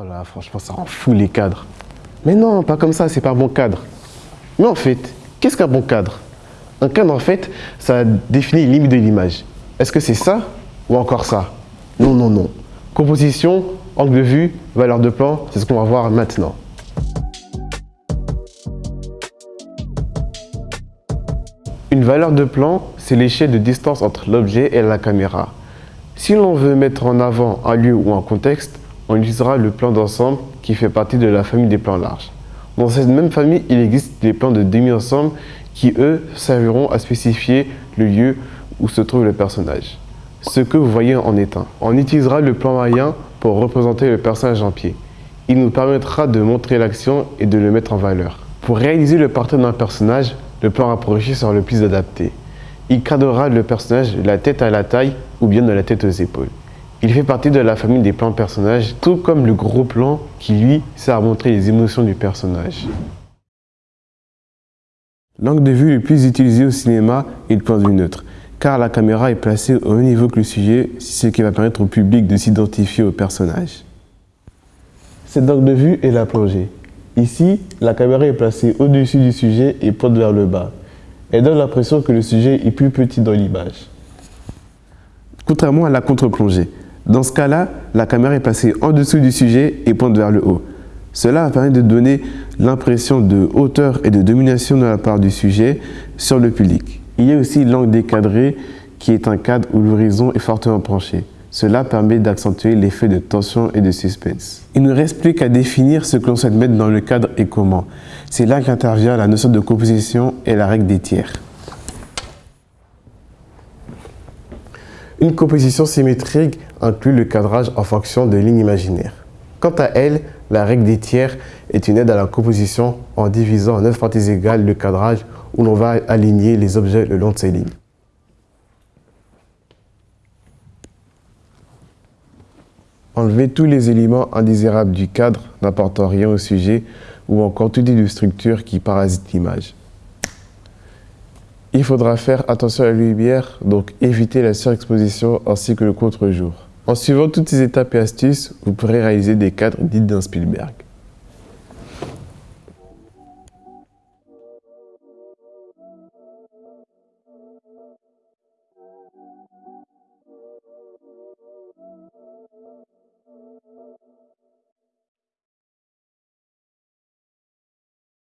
Oh là, franchement, ça rend fou les cadres. Mais non, pas comme ça, c'est pas bon cadre. Mais en fait, qu'est-ce qu'un bon cadre? Un cadre, en fait, ça définit les limites de l'image. Est-ce que c'est ça ou encore ça? Non, non, non. Composition, angle de vue, valeur de plan, c'est ce qu'on va voir maintenant. Une valeur de plan, c'est l'échelle de distance entre l'objet et la caméra. Si l'on veut mettre en avant un lieu ou un contexte, on utilisera le plan d'ensemble qui fait partie de la famille des plans larges. Dans cette même famille, il existe des plans de demi-ensemble qui, eux, serviront à spécifier le lieu où se trouve le personnage. Ce que vous voyez en est un. On utilisera le plan moyen pour représenter le personnage en pied. Il nous permettra de montrer l'action et de le mettre en valeur. Pour réaliser le portrait d'un personnage, le plan rapproché sera le plus adapté. Il cadrera le personnage de la tête à la taille ou bien de la tête aux épaules. Il fait partie de la famille des plans personnages, tout comme le gros plan qui, lui, sert à montrer les émotions du personnage. L'angle de vue le plus utilisé au cinéma est le point de vue neutre, car la caméra est placée au même niveau que le sujet, ce qui va permettre au public de s'identifier au personnage. Cet angle de vue est la plongée. Ici, la caméra est placée au-dessus du sujet et pointe vers le bas. Elle donne l'impression que le sujet est plus petit dans l'image. Contrairement à la contre-plongée, dans ce cas-là, la caméra est placée en dessous du sujet et pointe vers le haut. Cela permet de donner l'impression de hauteur et de domination de la part du sujet sur le public. Il y a aussi l'angle décadré qui est un cadre où l'horizon est fortement penché. Cela permet d'accentuer l'effet de tension et de suspense. Il ne reste plus qu'à définir ce que l'on souhaite mettre dans le cadre et comment. C'est là qu'intervient la notion de composition et la règle des tiers. Une composition symétrique inclut le cadrage en fonction de lignes imaginaires. Quant à elle, la règle des tiers est une aide à la composition en divisant en 9 parties égales le cadrage où l'on va aligner les objets le long de ces lignes. Enlever tous les éléments indésirables du cadre n'apportant rien au sujet ou encore tout type de structure qui parasite l'image. Il faudra faire attention à la lumière, donc éviter la surexposition ainsi que le contre-jour. En suivant toutes ces étapes et astuces, vous pourrez réaliser des cadres dits d'un Spielberg.